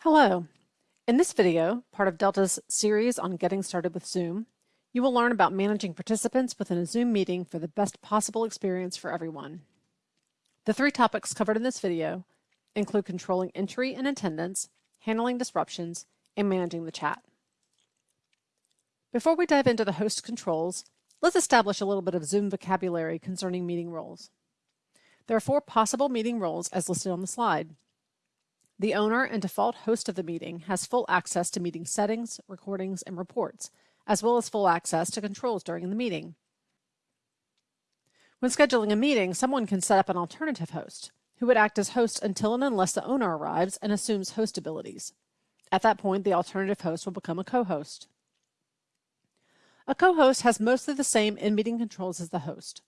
Hello. In this video, part of Delta's series on getting started with Zoom, you will learn about managing participants within a Zoom meeting for the best possible experience for everyone. The three topics covered in this video include controlling entry and attendance, handling disruptions, and managing the chat. Before we dive into the host controls, let's establish a little bit of Zoom vocabulary concerning meeting roles. There are four possible meeting roles as listed on the slide. The owner and default host of the meeting has full access to meeting settings, recordings, and reports, as well as full access to controls during the meeting. When scheduling a meeting, someone can set up an alternative host, who would act as host until and unless the owner arrives and assumes host abilities. At that point, the alternative host will become a co-host. A co-host has mostly the same in-meeting controls as the host.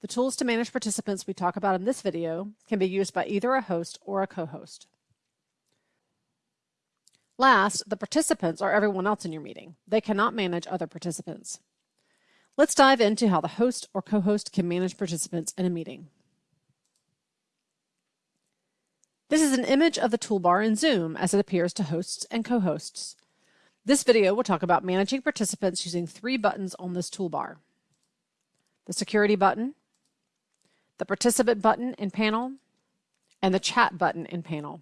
The tools to manage participants we talk about in this video can be used by either a host or a co-host. Last, the participants are everyone else in your meeting. They cannot manage other participants. Let's dive into how the host or co-host can manage participants in a meeting. This is an image of the toolbar in Zoom as it appears to hosts and co-hosts. This video will talk about managing participants using three buttons on this toolbar. The security button, the participant button in panel, and the chat button in panel.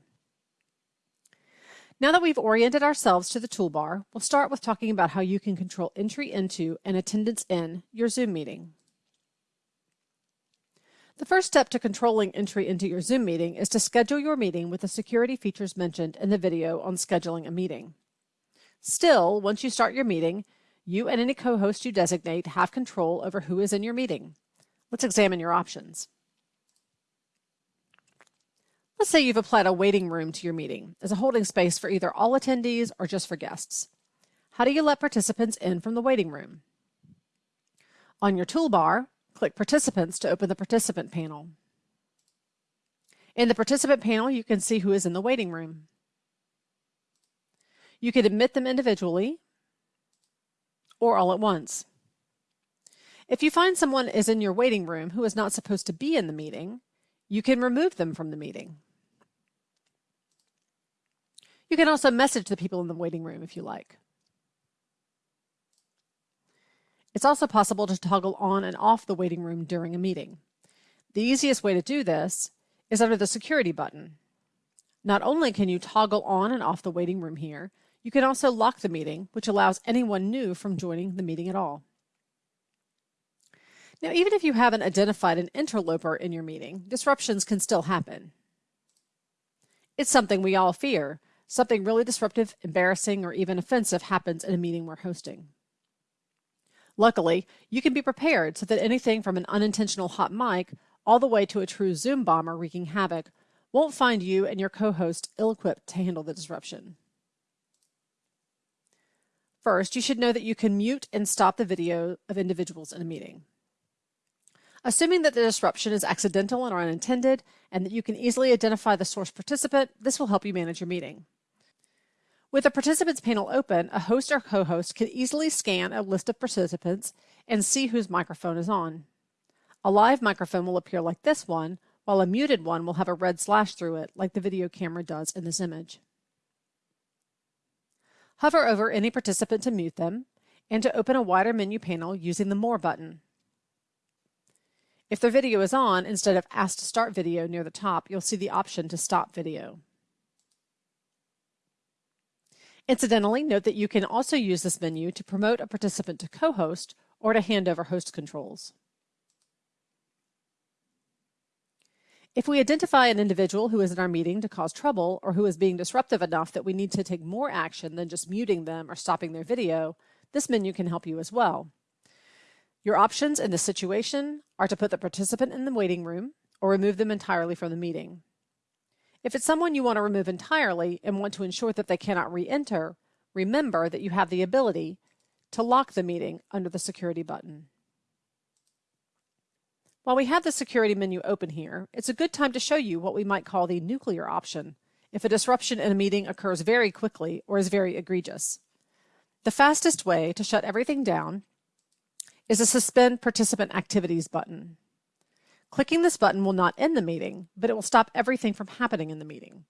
Now that we've oriented ourselves to the toolbar, we'll start with talking about how you can control entry into and attendance in your Zoom meeting. The first step to controlling entry into your Zoom meeting is to schedule your meeting with the security features mentioned in the video on scheduling a meeting. Still, once you start your meeting, you and any co-host you designate have control over who is in your meeting. Let's examine your options. Let's say you've applied a waiting room to your meeting as a holding space for either all attendees or just for guests. How do you let participants in from the waiting room? On your toolbar, click Participants to open the participant panel. In the participant panel, you can see who is in the waiting room. You can admit them individually or all at once. If you find someone is in your waiting room who is not supposed to be in the meeting, you can remove them from the meeting. You can also message the people in the waiting room if you like. It's also possible to toggle on and off the waiting room during a meeting. The easiest way to do this is under the security button. Not only can you toggle on and off the waiting room here, you can also lock the meeting, which allows anyone new from joining the meeting at all. Now, even if you haven't identified an interloper in your meeting, disruptions can still happen. It's something we all fear, Something really disruptive, embarrassing, or even offensive happens in a meeting we're hosting. Luckily, you can be prepared so that anything from an unintentional hot mic all the way to a true Zoom bomber wreaking havoc won't find you and your co-host ill-equipped to handle the disruption. First, you should know that you can mute and stop the video of individuals in a meeting. Assuming that the disruption is accidental and or unintended, and that you can easily identify the source participant, this will help you manage your meeting. With the participants panel open, a host or co-host can easily scan a list of participants and see whose microphone is on. A live microphone will appear like this one, while a muted one will have a red slash through it, like the video camera does in this image. Hover over any participant to mute them, and to open a wider menu panel using the More button. If their video is on, instead of Ask to Start Video near the top, you'll see the option to Stop Video. Incidentally, note that you can also use this menu to promote a participant to co-host or to hand over host controls. If we identify an individual who is in our meeting to cause trouble or who is being disruptive enough that we need to take more action than just muting them or stopping their video, this menu can help you as well. Your options in this situation are to put the participant in the waiting room or remove them entirely from the meeting. If it's someone you want to remove entirely and want to ensure that they cannot re-enter, remember that you have the ability to lock the meeting under the security button. While we have the security menu open here, it's a good time to show you what we might call the nuclear option if a disruption in a meeting occurs very quickly or is very egregious. The fastest way to shut everything down is a Suspend Participant Activities button. Clicking this button will not end the meeting, but it will stop everything from happening in the meeting.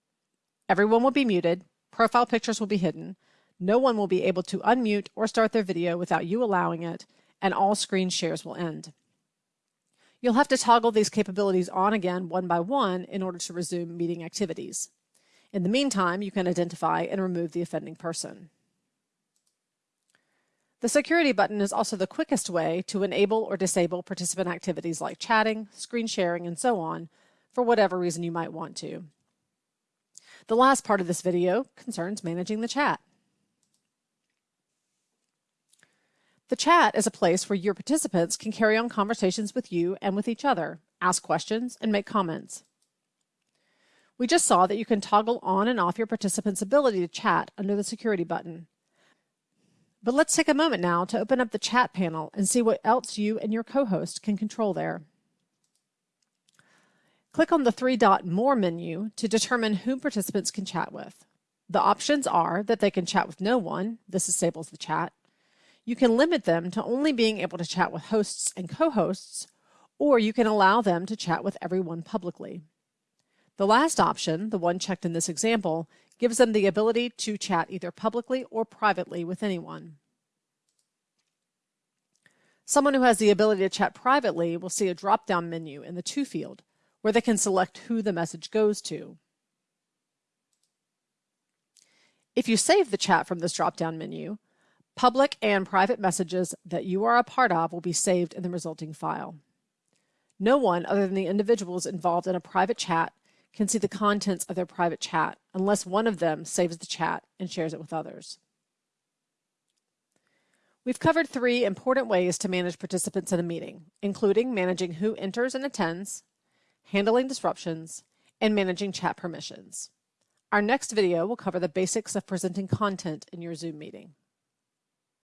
Everyone will be muted, profile pictures will be hidden, no one will be able to unmute or start their video without you allowing it, and all screen shares will end. You'll have to toggle these capabilities on again one by one in order to resume meeting activities. In the meantime, you can identify and remove the offending person. The security button is also the quickest way to enable or disable participant activities like chatting, screen sharing, and so on, for whatever reason you might want to. The last part of this video concerns managing the chat. The chat is a place where your participants can carry on conversations with you and with each other, ask questions, and make comments. We just saw that you can toggle on and off your participants' ability to chat under the security button. But let's take a moment now to open up the chat panel and see what else you and your co-host can control there. Click on the three dot More menu to determine whom participants can chat with. The options are that they can chat with no one, this disables the chat. You can limit them to only being able to chat with hosts and co-hosts, or you can allow them to chat with everyone publicly. The last option, the one checked in this example, gives them the ability to chat either publicly or privately with anyone. Someone who has the ability to chat privately will see a drop-down menu in the To field where they can select who the message goes to. If you save the chat from this drop-down menu, public and private messages that you are a part of will be saved in the resulting file. No one other than the individuals involved in a private chat can see the contents of their private chat unless one of them saves the chat and shares it with others. We've covered three important ways to manage participants in a meeting, including managing who enters and attends, handling disruptions, and managing chat permissions. Our next video will cover the basics of presenting content in your Zoom meeting.